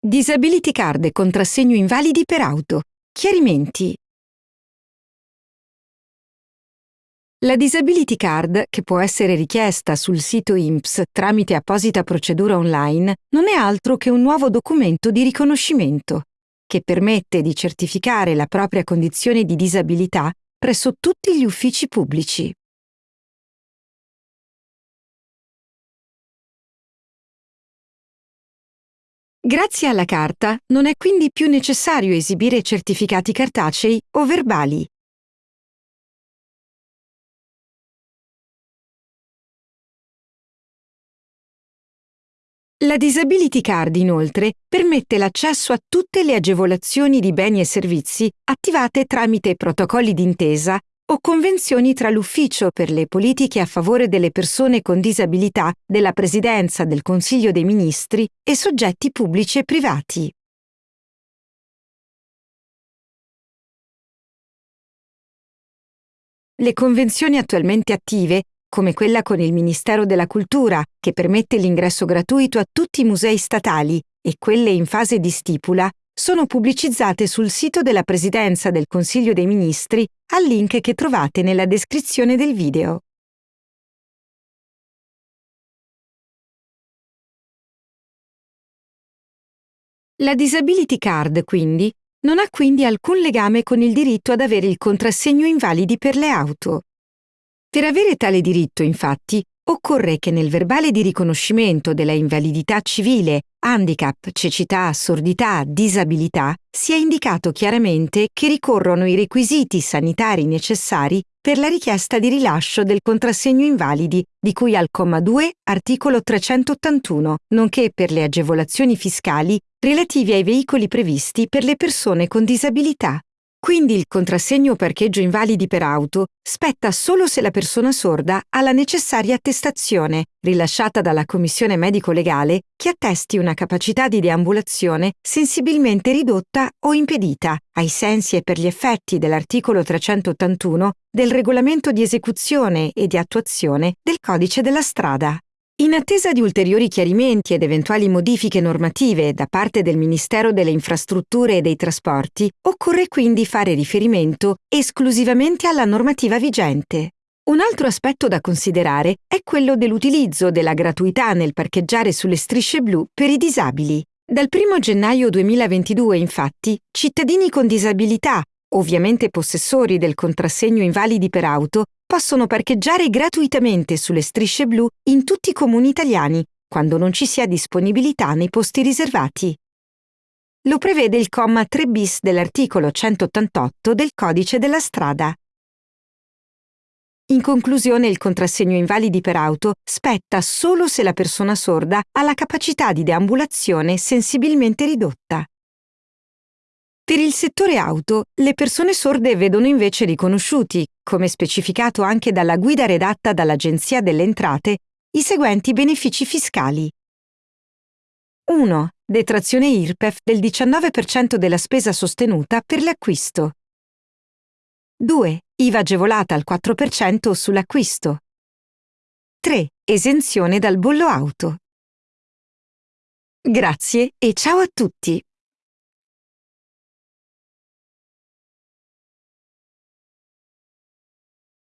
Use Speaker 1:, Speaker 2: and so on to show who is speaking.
Speaker 1: Disability card e contrassegno invalidi per auto. Chiarimenti. La Disability Card, che può essere richiesta sul sito INPS tramite apposita procedura online, non è altro che un nuovo documento di riconoscimento che permette di certificare la propria condizione di disabilità presso tutti gli uffici pubblici. Grazie alla carta non è quindi più necessario esibire certificati cartacei o verbali. La Disability Card, inoltre, permette l'accesso a tutte le agevolazioni di beni e servizi attivate tramite protocolli d'intesa o convenzioni tra l'Ufficio per le politiche a favore delle persone con disabilità della Presidenza del Consiglio dei Ministri e soggetti pubblici e privati. Le convenzioni attualmente attive, come quella con il Ministero della Cultura, che permette l'ingresso gratuito a tutti i musei statali, e quelle in fase di stipula, sono pubblicizzate sul sito della Presidenza del Consiglio dei Ministri al link che trovate nella descrizione del video. La Disability Card, quindi, non ha quindi alcun legame con il diritto ad avere il contrassegno invalidi per le auto. Per avere tale diritto, infatti, occorre che nel verbale di riconoscimento della invalidità civile, handicap, cecità, sordità, disabilità, sia indicato chiaramente che ricorrono i requisiti sanitari necessari per la richiesta di rilascio del contrassegno invalidi di cui al comma 2, articolo 381, nonché per le agevolazioni fiscali relative ai veicoli previsti per le persone con disabilità. Quindi il contrassegno parcheggio invalidi per auto spetta solo se la persona sorda ha la necessaria attestazione, rilasciata dalla Commissione medico-legale, che attesti una capacità di deambulazione sensibilmente ridotta o impedita, ai sensi e per gli effetti dell'articolo 381 del regolamento di esecuzione e di attuazione del codice della strada. In attesa di ulteriori chiarimenti ed eventuali modifiche normative da parte del Ministero delle Infrastrutture e dei Trasporti, occorre quindi fare riferimento esclusivamente alla normativa vigente. Un altro aspetto da considerare è quello dell'utilizzo della gratuità nel parcheggiare sulle strisce blu per i disabili. Dal 1 gennaio 2022, infatti, cittadini con disabilità, ovviamente possessori del contrassegno invalidi per auto, possono parcheggiare gratuitamente sulle strisce blu in tutti i comuni italiani, quando non ci sia disponibilità nei posti riservati. Lo prevede il comma 3 bis dell'articolo 188 del Codice della strada. In conclusione, il contrassegno invalidi per auto spetta solo se la persona sorda ha la capacità di deambulazione sensibilmente ridotta. Per il settore auto, le persone sorde vedono invece riconosciuti, come specificato anche dalla guida redatta dall'Agenzia delle Entrate, i seguenti benefici fiscali. 1. Detrazione IRPEF del 19% della spesa sostenuta per l'acquisto. 2. IVA agevolata al 4% sull'acquisto. 3. Esenzione dal bollo auto. Grazie e ciao a tutti!